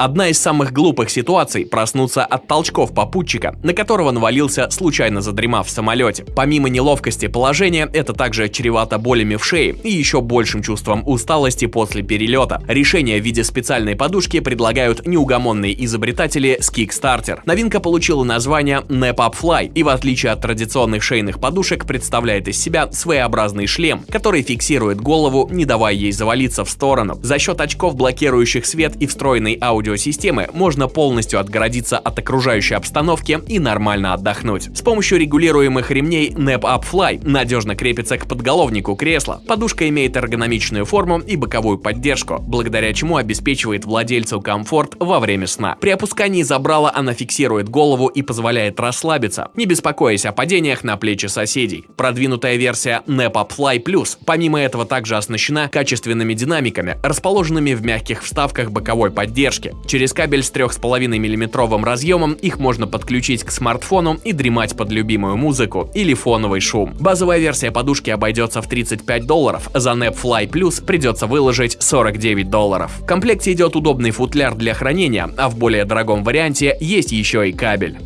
Одна из самых глупых ситуаций – проснуться от толчков попутчика, на которого навалился, случайно задремав в самолете. Помимо неловкости положения, это также чревато болями в шее и еще большим чувством усталости после перелета. Решение в виде специальной подушки предлагают неугомонные изобретатели с Kickstarter. Новинка получила название Nap Up Fly и в отличие от традиционных шейных подушек представляет из себя своеобразный шлем, который фиксирует голову, не давая ей завалиться в сторону. За счет очков, блокирующих свет и встроенной аудиосистемы, можно полностью отгородиться от окружающей обстановки и нормально отдохнуть. С помощью регулируемых ремней Nap Up Fly надежно крепится к подголовнику кресла. Подушка имеет эргономичную форму и боковую поддержку, благодаря чему обеспечивает владельцу комфорт во время сна. При опускании забрала она фиксирует голову и позволяет расслабиться, не беспокоясь о падениях на плечи соседей. Продвинутая версия Nap Up Fly Plus помимо этого также оснащена качественными динамиками, расположенными в мягких вставках боковой поддержки. Через кабель с 3,5 мм разъемом их можно подключить к смартфону и дремать под любимую музыку или фоновый шум. Базовая версия подушки обойдется в 35 долларов, за Nap Fly Plus придется выложить 49 долларов. В комплекте идет удобный футляр для хранения, а в более дорогом варианте есть еще и кабель.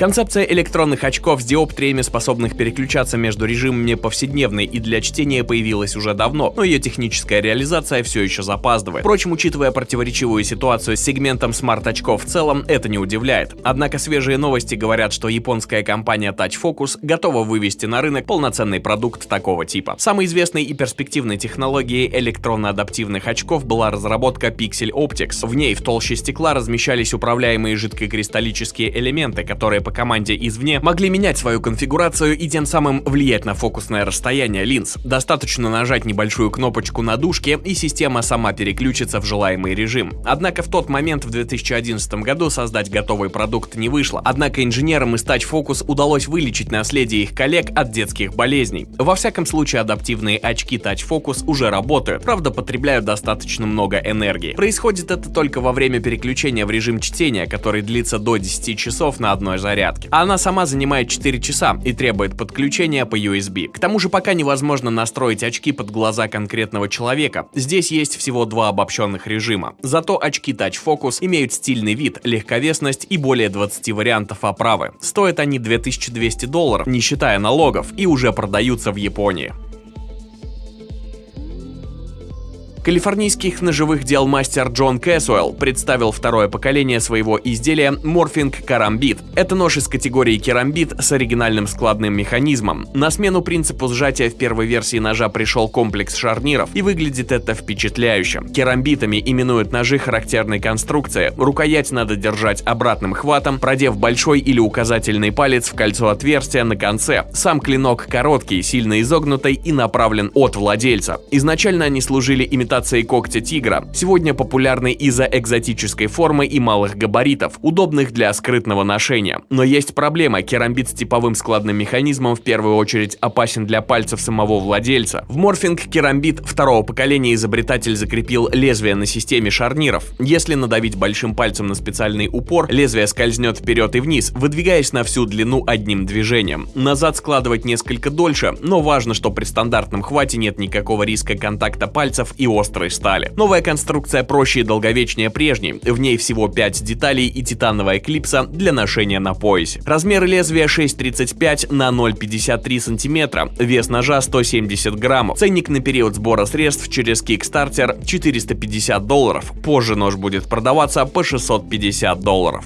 Концепция электронных очков с диоптриями, способных переключаться между режимами повседневной и для чтения, появилась уже давно, но ее техническая реализация все еще запаздывает. Впрочем, учитывая противоречивую ситуацию с сегментом смарт-очков в целом, это не удивляет. Однако свежие новости говорят, что японская компания Touch Focus готова вывести на рынок полноценный продукт такого типа. Самой известной и перспективной технологией электронно-адаптивных очков была разработка Pixel Optics. В ней в толще стекла размещались управляемые жидкокристаллические элементы, которые по команде извне могли менять свою конфигурацию и тем самым влиять на фокусное расстояние линз. Достаточно нажать небольшую кнопочку на дужке, и система сама переключится в желаемый режим. Однако в тот момент в 2011 году создать готовый продукт не вышло. Однако инженерам из Touch Focus удалось вылечить наследие их коллег от детских болезней. Во всяком случае, адаптивные очки Touch Focus уже работают, правда потребляют достаточно много энергии. Происходит это только во время переключения в режим чтения, который длится до 10 часов на одной зарядке зарядки. Она сама занимает 4 часа и требует подключения по USB. К тому же пока невозможно настроить очки под глаза конкретного человека. Здесь есть всего два обобщенных режима. Зато очки Touch Focus имеют стильный вид, легковесность и более 20 вариантов оправы. Стоят они 2200 долларов, не считая налогов, и уже продаются в Японии. Калифорнийский ножевых дел мастер Джон Кэсуэлл представил второе поколение своего изделия Morphing Karambit. Это нож из категории керамбит с оригинальным складным механизмом. На смену принципу сжатия в первой версии ножа пришел комплекс шарниров, и выглядит это впечатляюще. Керамбитами именуют ножи характерной конструкции. Рукоять надо держать обратным хватом, продев большой или указательный палец в кольцо отверстия на конце. Сам клинок короткий, сильно изогнутый и направлен от владельца. Изначально они служили имитацией имитацией когтя тигра, сегодня популярны из-за экзотической формы и малых габаритов, удобных для скрытного ношения. Но есть проблема, керамбит с типовым складным механизмом в первую очередь опасен для пальцев самого владельца. В морфинг керамбит второго поколения изобретатель закрепил лезвие на системе шарниров. Если надавить большим пальцем на специальный упор, лезвие скользнет вперед и вниз, выдвигаясь на всю длину одним движением. Назад складывать несколько дольше, но важно, что при стандартном хвате нет никакого риска контакта пальцев и острой стали. Новая конструкция проще и долговечнее прежней, в ней всего 5 деталей и титановая клипса для ношения на поясе. Размер лезвия 6,35 на 0,53 см, вес ножа 170 граммов. Ценник на период сбора средств через Kickstarter 450 долларов. Позже нож будет продаваться по 650 долларов.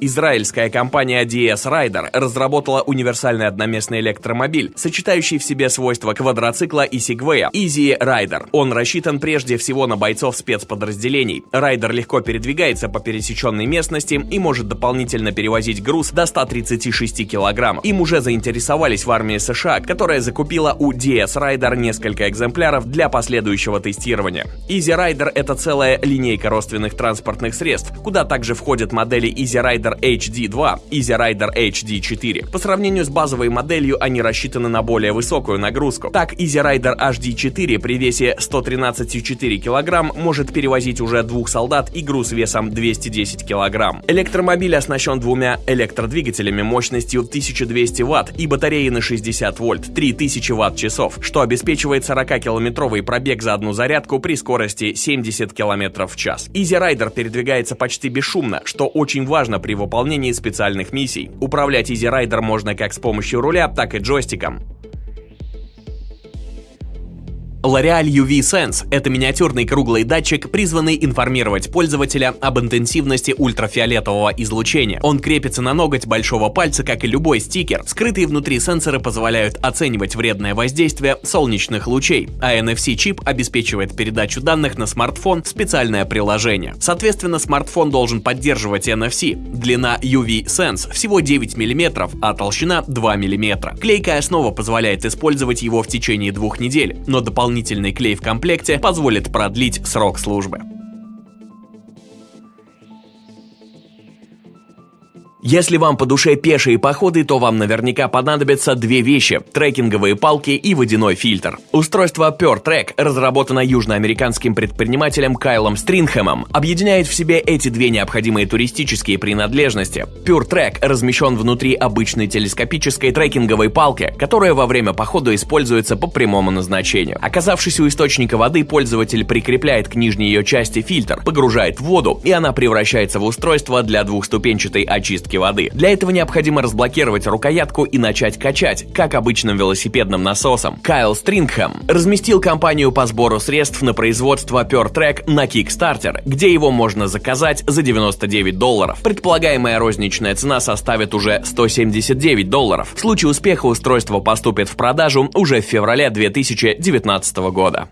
Израильская компания DS Rider разработала универсальный одноместный электромобиль, сочетающий в себе свойства квадроцикла и сегвея Easy Rider. Он рассчитан прежде всего на бойцов спецподразделений. Райдер легко передвигается по пересеченной местности и может дополнительно перевозить груз до 136 килограммов. Им уже заинтересовались в армии США, которая закупила у DS Rider несколько экземпляров для последующего тестирования. Easy Rider это целая линейка родственных транспортных средств, куда также входят модели Easy Rider Rider HD 2, Easy Rider HD 4. По сравнению с базовой моделью, они рассчитаны на более высокую нагрузку. Так, Easy Rider HD 4 при весе 113,4 кг может перевозить уже двух солдат и груз весом 210 кг. Электромобиль оснащен двумя электродвигателями мощностью 1200 Вт и батареей на 60 вольт, 3000 Вт-часов, что обеспечивает 40-километровый пробег за одну зарядку при скорости 70 км в час. Easy Rider передвигается почти бесшумно, что очень важно при выполнении специальных миссий. Управлять Easy Rider можно как с помощью руля, так и джойстиком. L'Oreal UV Sense – это миниатюрный круглый датчик, призванный информировать пользователя об интенсивности ультрафиолетового излучения. Он крепится на ноготь большого пальца, как и любой стикер. Скрытые внутри сенсоры позволяют оценивать вредное воздействие солнечных лучей, а NFC-чип обеспечивает передачу данных на смартфон в специальное приложение. Соответственно, смартфон должен поддерживать NFC. Длина UV Sense всего 9 мм, а толщина 2 мм. Клейкая основа позволяет использовать его в течение двух недель, но дополнительно дополнительный клей в комплекте позволит продлить срок службы. Если вам по душе пешие походы, то вам наверняка понадобятся две вещи – трекинговые палки и водяной фильтр. Устройство Pure Track, разработано южноамериканским предпринимателем Кайлом Стринхэмом, объединяет в себе эти две необходимые туристические принадлежности. Pure Track размещен внутри обычной телескопической трекинговой палки, которая во время похода используется по прямому назначению. Оказавшись у источника воды, пользователь прикрепляет к нижней ее части фильтр, погружает в воду, и она превращается в устройство для двухступенчатой очистки воды. Для этого необходимо разблокировать рукоятку и начать качать, как обычным велосипедным насосом. Кайл Стрингхэм разместил компанию по сбору средств на производство Pure Track на Kickstarter, где его можно заказать за 99 долларов. Предполагаемая розничная цена составит уже 179 долларов. В случае успеха устройство поступит в продажу уже в феврале 2019 года.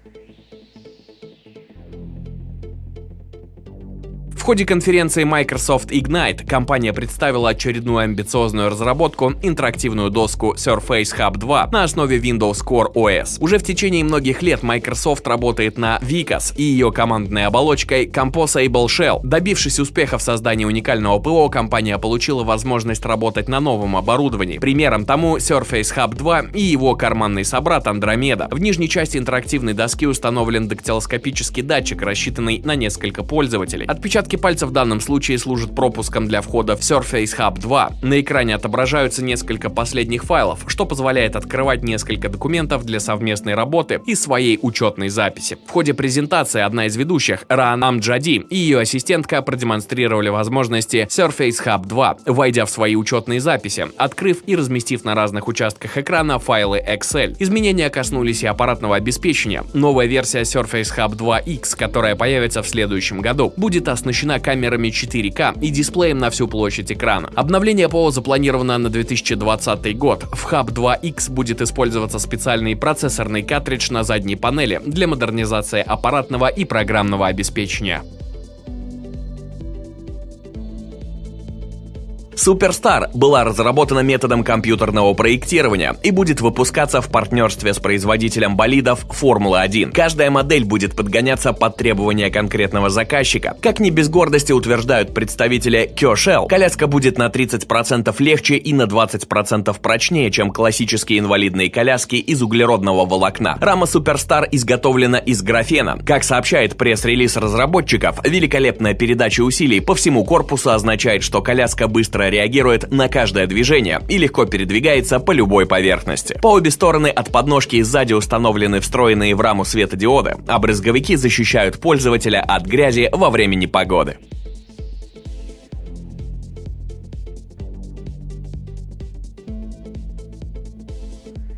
Ходе конференции Microsoft Ignite компания представила очередную амбициозную разработку — интерактивную доску Surface Hub 2 на основе Windows Core OS. Уже в течение многих лет Microsoft работает на Vicas и ее командной оболочкой Composable Shell. Добившись успеха в создании уникального ПО, компания получила возможность работать на новом оборудовании. Примером тому Surface Hub 2 и его карманный собрат Andromeda. В нижней части интерактивной доски установлен дактилоскопический датчик, рассчитанный на несколько пользователей. Отпечатки Отпечатки пальцев в данном случае служат пропуском для входа в Surface Hub 2. На экране отображаются несколько последних файлов, что позволяет открывать несколько документов для совместной работы и своей учетной записи. В ходе презентации одна из ведущих, Ран Амджади, и ее ассистентка продемонстрировали возможности Surface Hub 2, войдя в свои учетные записи, открыв и разместив на разных участках экрана файлы Excel. Изменения коснулись и аппаратного обеспечения. Новая версия Surface Hub 2X, которая появится в следующем году, будет оснащена оснащена камерами 4К и дисплеем на всю площадь экрана. Обновление ПО запланировано на 2020 год. В Hub 2X будет использоваться специальный процессорный картридж на задней панели для модернизации аппаратного и программного обеспечения. Суперстар была разработана методом компьютерного проектирования и будет выпускаться в партнерстве с производителем болидов Формула-1. Каждая модель будет подгоняться под требования конкретного заказчика. Как не без гордости утверждают представители Кёшел, коляска будет на 30% легче и на 20% прочнее, чем классические инвалидные коляски из углеродного волокна. Рама Суперстар изготовлена из графена. Как сообщает пресс-релиз разработчиков, великолепная передача усилий по всему корпусу означает, что коляска быстро реагирует на каждое движение и легко передвигается по любой поверхности. По обе стороны от подножки и сзади установлены встроенные в раму светодиоды, а брызговики защищают пользователя от грязи во время непогоды.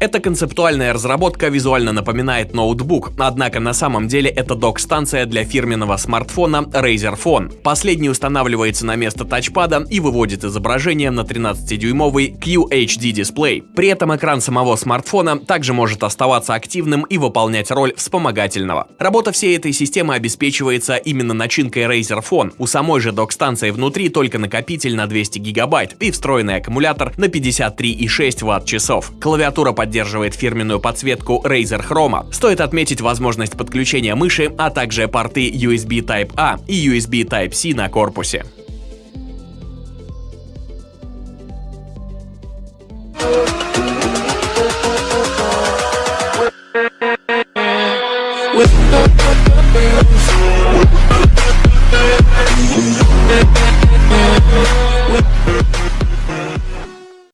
Эта концептуальная разработка визуально напоминает ноутбук, однако на самом деле это док-станция для фирменного смартфона Razer Phone. Последний устанавливается на место тачпада и выводит изображение на 13-дюймовый QHD дисплей. При этом экран самого смартфона также может оставаться активным и выполнять роль вспомогательного. Работа всей этой системы обеспечивается именно начинкой Razer Phone. У самой же док-станции внутри только накопитель на 200 гигабайт и встроенный аккумулятор на 53,6 Вт-часов. Клавиатура под поддерживает фирменную подсветку Razer Chroma. Стоит отметить возможность подключения мыши, а также порты USB Type-A и USB Type-C на корпусе.